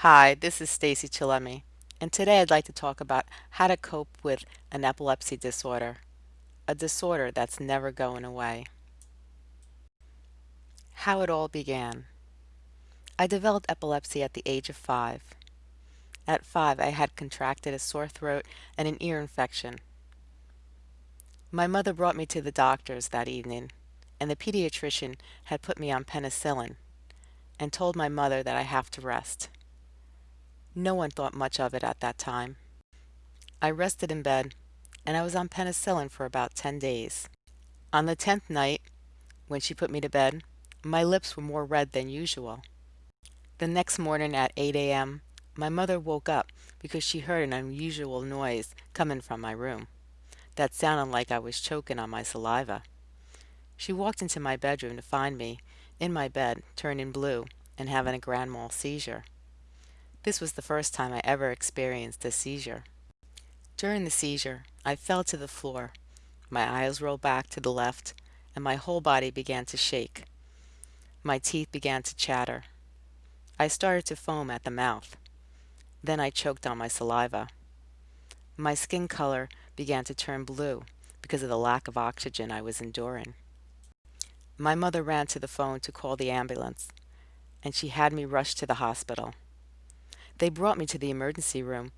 Hi, this is Stacey Chillemi, and today I'd like to talk about how to cope with an epilepsy disorder, a disorder that's never going away. How it all began. I developed epilepsy at the age of five. At five, I had contracted a sore throat and an ear infection. My mother brought me to the doctors that evening, and the pediatrician had put me on penicillin and told my mother that I have to rest. No one thought much of it at that time. I rested in bed, and I was on penicillin for about 10 days. On the 10th night, when she put me to bed, my lips were more red than usual. The next morning at 8 a.m., my mother woke up because she heard an unusual noise coming from my room. That sounded like I was choking on my saliva. She walked into my bedroom to find me in my bed, turning blue and having a grand mal seizure. This was the first time I ever experienced a seizure. During the seizure, I fell to the floor. My eyes rolled back to the left, and my whole body began to shake. My teeth began to chatter. I started to foam at the mouth. Then I choked on my saliva. My skin color began to turn blue because of the lack of oxygen I was enduring. My mother ran to the phone to call the ambulance, and she had me rushed to the hospital. They brought me to the emergency room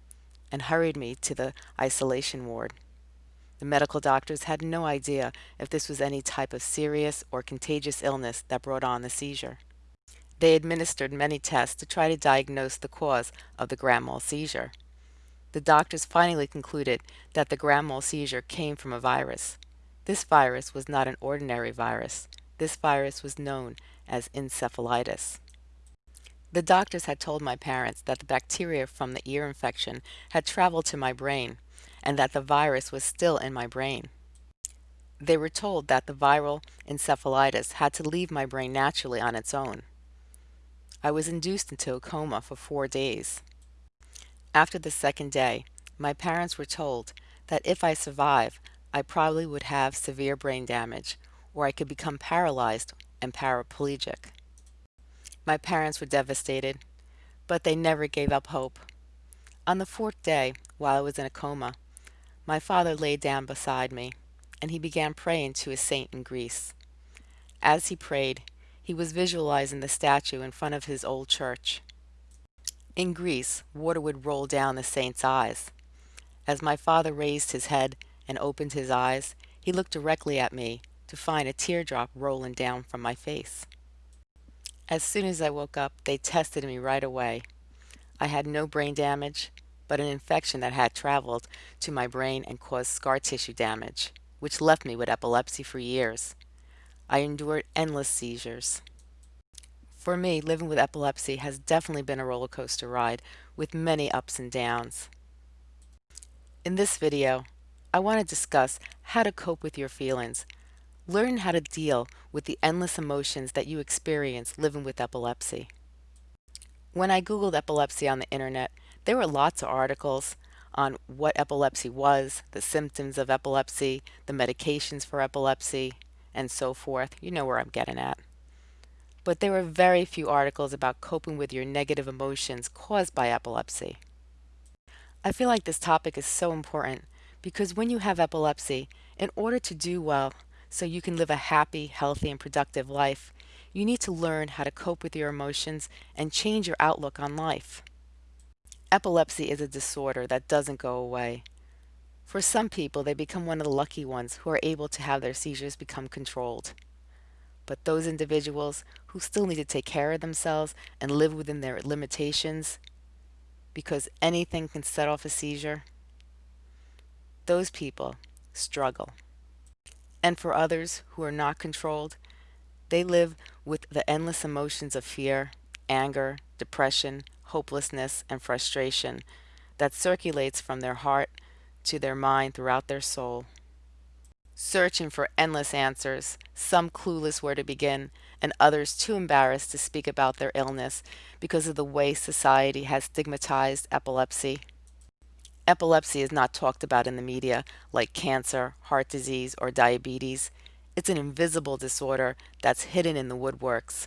and hurried me to the isolation ward. The medical doctors had no idea if this was any type of serious or contagious illness that brought on the seizure. They administered many tests to try to diagnose the cause of the grand mal seizure. The doctors finally concluded that the grand mal seizure came from a virus. This virus was not an ordinary virus. This virus was known as encephalitis. The doctors had told my parents that the bacteria from the ear infection had traveled to my brain and that the virus was still in my brain. They were told that the viral encephalitis had to leave my brain naturally on its own. I was induced into a coma for four days. After the second day, my parents were told that if I survive, I probably would have severe brain damage or I could become paralyzed and paraplegic. My parents were devastated, but they never gave up hope. On the fourth day, while I was in a coma, my father lay down beside me, and he began praying to a saint in Greece. As he prayed, he was visualizing the statue in front of his old church. In Greece, water would roll down the saint's eyes. As my father raised his head and opened his eyes, he looked directly at me to find a teardrop rolling down from my face. As soon as I woke up, they tested me right away. I had no brain damage, but an infection that had traveled to my brain and caused scar tissue damage, which left me with epilepsy for years. I endured endless seizures. For me, living with epilepsy has definitely been a roller coaster ride with many ups and downs. In this video, I want to discuss how to cope with your feelings Learn how to deal with the endless emotions that you experience living with epilepsy. When I Googled epilepsy on the internet, there were lots of articles on what epilepsy was, the symptoms of epilepsy, the medications for epilepsy, and so forth. You know where I'm getting at. But there were very few articles about coping with your negative emotions caused by epilepsy. I feel like this topic is so important because when you have epilepsy, in order to do well, so you can live a happy, healthy, and productive life, you need to learn how to cope with your emotions and change your outlook on life. Epilepsy is a disorder that doesn't go away. For some people, they become one of the lucky ones who are able to have their seizures become controlled. But those individuals who still need to take care of themselves and live within their limitations, because anything can set off a seizure, those people struggle. And for others who are not controlled, they live with the endless emotions of fear, anger, depression, hopelessness, and frustration that circulates from their heart to their mind throughout their soul. Searching for endless answers, some clueless where to begin, and others too embarrassed to speak about their illness because of the way society has stigmatized epilepsy. Epilepsy is not talked about in the media like cancer, heart disease, or diabetes. It's an invisible disorder that's hidden in the woodworks.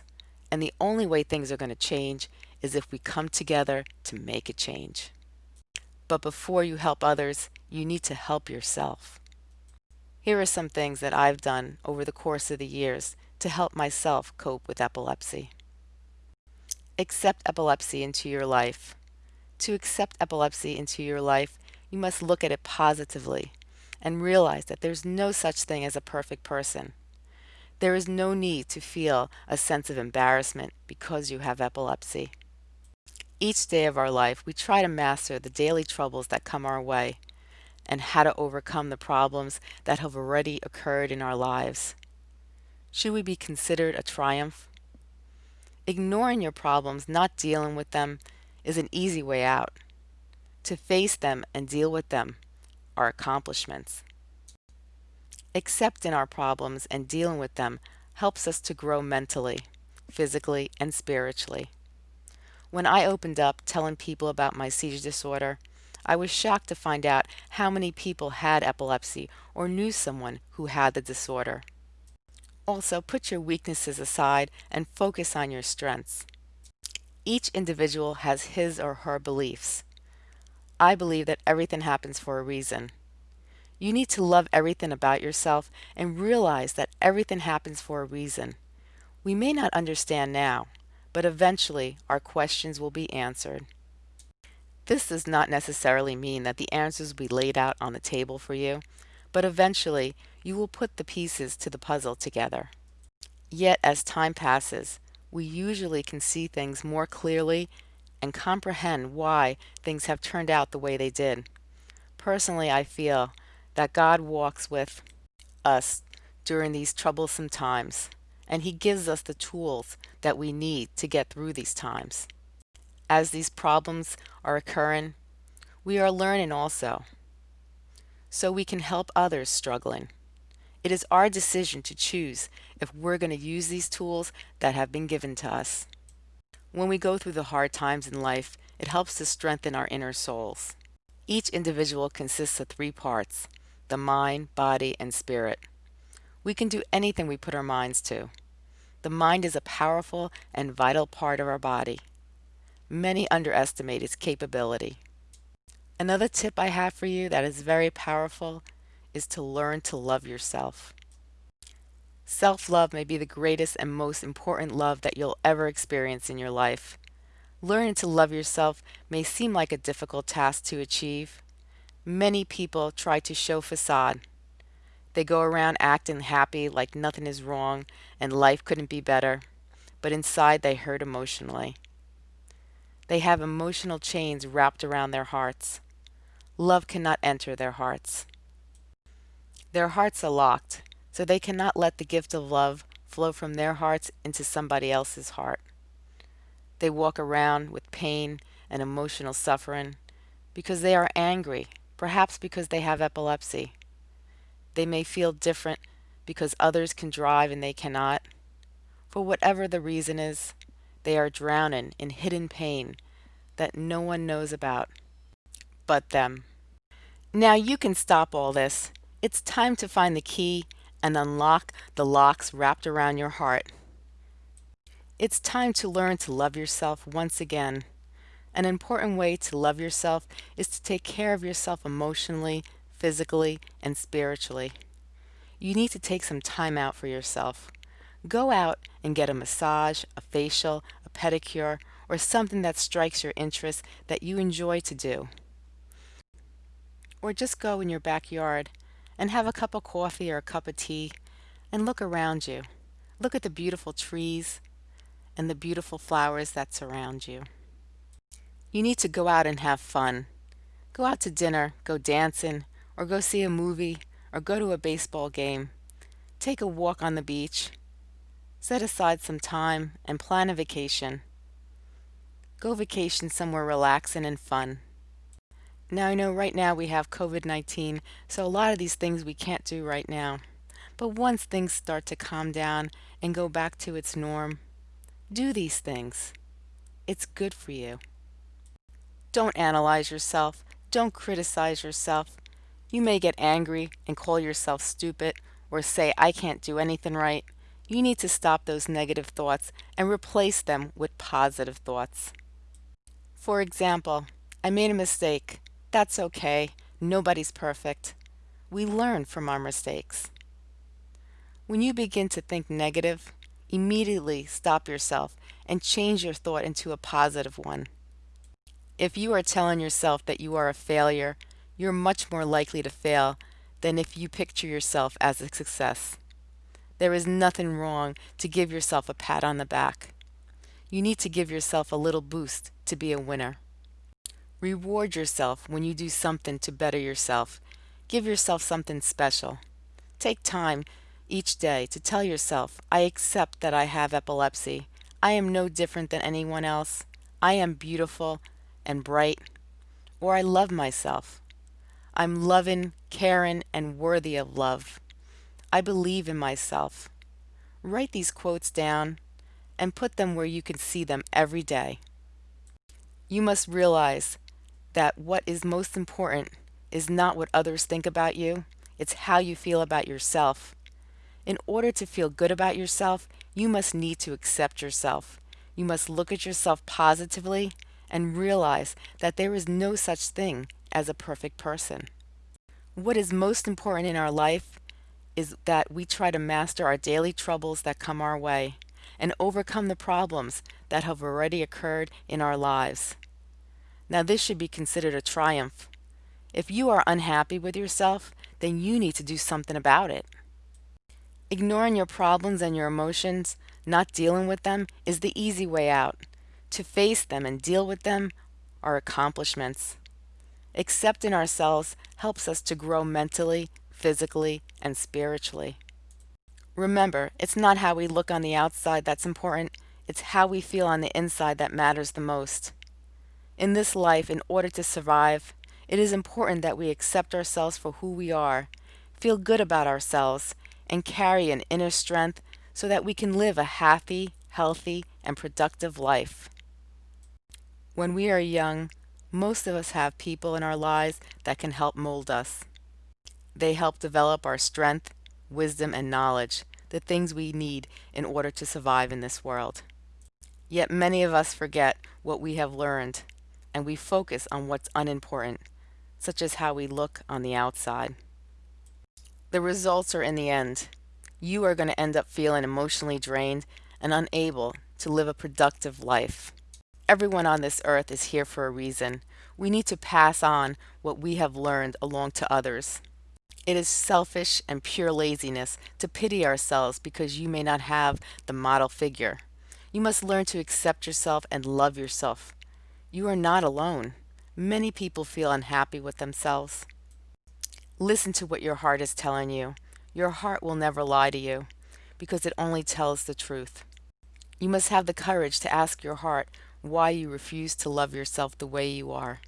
And the only way things are going to change is if we come together to make a change. But before you help others, you need to help yourself. Here are some things that I've done over the course of the years to help myself cope with epilepsy. Accept epilepsy into your life. To accept epilepsy into your life, you must look at it positively and realize that there's no such thing as a perfect person. There is no need to feel a sense of embarrassment because you have epilepsy. Each day of our life, we try to master the daily troubles that come our way and how to overcome the problems that have already occurred in our lives. Should we be considered a triumph? Ignoring your problems, not dealing with them, is an easy way out. To face them and deal with them are accomplishments. Accepting our problems and dealing with them helps us to grow mentally, physically, and spiritually. When I opened up telling people about my seizure disorder, I was shocked to find out how many people had epilepsy or knew someone who had the disorder. Also, put your weaknesses aside and focus on your strengths. Each individual has his or her beliefs. I believe that everything happens for a reason. You need to love everything about yourself and realize that everything happens for a reason. We may not understand now, but eventually our questions will be answered. This does not necessarily mean that the answers will be laid out on the table for you, but eventually you will put the pieces to the puzzle together. Yet as time passes, we usually can see things more clearly and comprehend why things have turned out the way they did. Personally, I feel that God walks with us during these troublesome times, and He gives us the tools that we need to get through these times. As these problems are occurring, we are learning also, so we can help others struggling. It is our decision to choose if we're going to use these tools that have been given to us. When we go through the hard times in life, it helps to strengthen our inner souls. Each individual consists of three parts, the mind, body, and spirit. We can do anything we put our minds to. The mind is a powerful and vital part of our body. Many underestimate its capability. Another tip I have for you that is very powerful is to learn to love yourself. Self-love may be the greatest and most important love that you'll ever experience in your life. Learning to love yourself may seem like a difficult task to achieve, Many people try to show facade. They go around acting happy like nothing is wrong and life couldn't be better, but inside they hurt emotionally. They have emotional chains wrapped around their hearts. Love cannot enter their hearts. Their hearts are locked, so they cannot let the gift of love flow from their hearts into somebody else's heart. They walk around with pain and emotional suffering because they are angry perhaps because they have epilepsy. They may feel different because others can drive and they cannot. For whatever the reason is, they are drowning in hidden pain that no one knows about but them. Now you can stop all this. It's time to find the key and unlock the locks wrapped around your heart. It's time to learn to love yourself once again. An important way to love yourself is to take care of yourself emotionally, physically, and spiritually. You need to take some time out for yourself. Go out and get a massage, a facial, a pedicure, or something that strikes your interest that you enjoy to do. Or just go in your backyard and have a cup of coffee or a cup of tea and look around you. Look at the beautiful trees and the beautiful flowers that surround you. You need to go out and have fun. Go out to dinner, go dancing, or go see a movie, or go to a baseball game. Take a walk on the beach. Set aside some time and plan a vacation. Go vacation somewhere relaxing and fun. Now I know right now we have COVID-19, so a lot of these things we can't do right now. But once things start to calm down and go back to its norm, do these things. It's good for you. Don't analyze yourself. Don't criticize yourself. You may get angry and call yourself stupid or say, I can't do anything right. You need to stop those negative thoughts and replace them with positive thoughts. For example, I made a mistake. That's okay. Nobody's perfect. We learn from our mistakes. When you begin to think negative, immediately stop yourself and change your thought into a positive one. If you are telling yourself that you are a failure, you're much more likely to fail than if you picture yourself as a success. There is nothing wrong to give yourself a pat on the back. You need to give yourself a little boost to be a winner. Reward yourself when you do something to better yourself. Give yourself something special. Take time each day to tell yourself, I accept that I have epilepsy. I am no different than anyone else. I am beautiful and bright. Or I love myself. I'm loving, caring, and worthy of love. I believe in myself. Write these quotes down and put them where you can see them every day. You must realize that what is most important is not what others think about you, it's how you feel about yourself. In order to feel good about yourself, you must need to accept yourself. You must look at yourself positively and realize that there is no such thing as a perfect person. What is most important in our life is that we try to master our daily troubles that come our way and overcome the problems that have already occurred in our lives. Now this should be considered a triumph. If you are unhappy with yourself, then you need to do something about it. Ignoring your problems and your emotions, not dealing with them, is the easy way out. To face them and deal with them are accomplishments. Accepting ourselves helps us to grow mentally, physically, and spiritually. Remember, it's not how we look on the outside that's important, it's how we feel on the inside that matters the most. In this life, in order to survive, it is important that we accept ourselves for who we are, feel good about ourselves, and carry an inner strength so that we can live a happy, healthy, and productive life. When we are young, most of us have people in our lives that can help mold us. They help develop our strength, wisdom, and knowledge, the things we need in order to survive in this world. Yet many of us forget what we have learned, and we focus on what's unimportant, such as how we look on the outside. The results are in the end. You are going to end up feeling emotionally drained and unable to live a productive life. Everyone on this earth is here for a reason. We need to pass on what we have learned along to others. It is selfish and pure laziness to pity ourselves because you may not have the model figure. You must learn to accept yourself and love yourself. You are not alone. Many people feel unhappy with themselves. Listen to what your heart is telling you. Your heart will never lie to you because it only tells the truth. You must have the courage to ask your heart why you refuse to love yourself the way you are.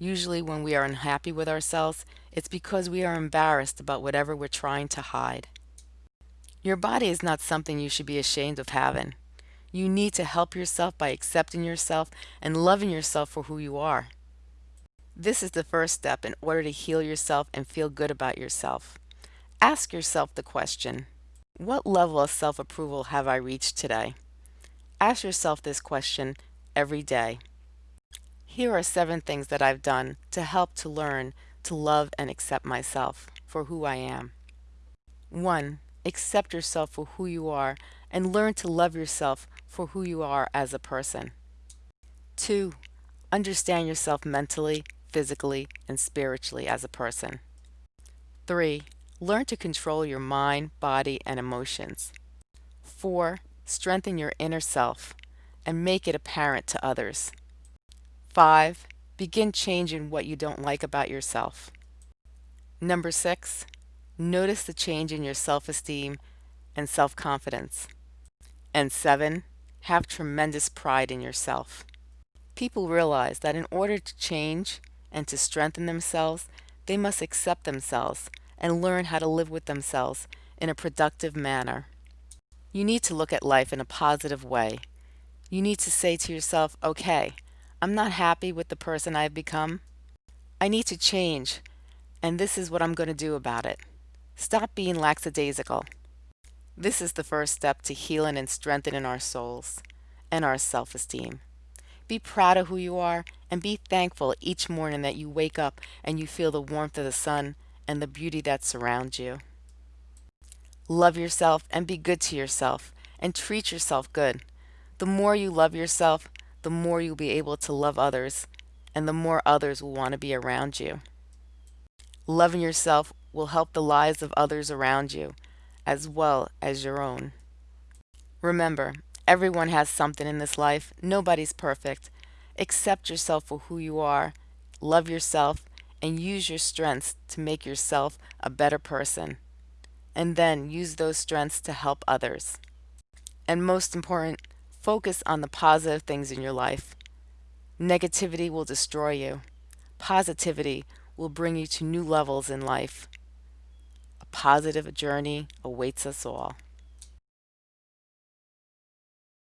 Usually when we are unhappy with ourselves, it's because we are embarrassed about whatever we're trying to hide. Your body is not something you should be ashamed of having. You need to help yourself by accepting yourself and loving yourself for who you are. This is the first step in order to heal yourself and feel good about yourself. Ask yourself the question, what level of self-approval have I reached today? Ask yourself this question every day. Here are seven things that I've done to help to learn to love and accept myself for who I am. 1. Accept yourself for who you are and learn to love yourself for who you are as a person. 2. Understand yourself mentally, physically, and spiritually as a person. 3. Learn to control your mind, body, and emotions. 4. Strengthen your inner self and make it apparent to others. 5. Begin changing what you don't like about yourself. Number 6. Notice the change in your self-esteem and self-confidence. And 7. Have tremendous pride in yourself. People realize that in order to change and to strengthen themselves, they must accept themselves and learn how to live with themselves in a productive manner. You need to look at life in a positive way. You need to say to yourself, okay, I'm not happy with the person I've become. I need to change, and this is what I'm going to do about it. Stop being lackadaisical. This is the first step to healing and strengthening our souls and our self-esteem. Be proud of who you are and be thankful each morning that you wake up and you feel the warmth of the sun and the beauty that surrounds you. Love yourself and be good to yourself and treat yourself good. The more you love yourself, the more you'll be able to love others and the more others will want to be around you. Loving yourself will help the lives of others around you as well as your own. Remember, everyone has something in this life. Nobody's perfect. Accept yourself for who you are, love yourself, and use your strengths to make yourself a better person. And then use those strengths to help others. And most important, focus on the positive things in your life. Negativity will destroy you. Positivity will bring you to new levels in life. Positive journey awaits us all.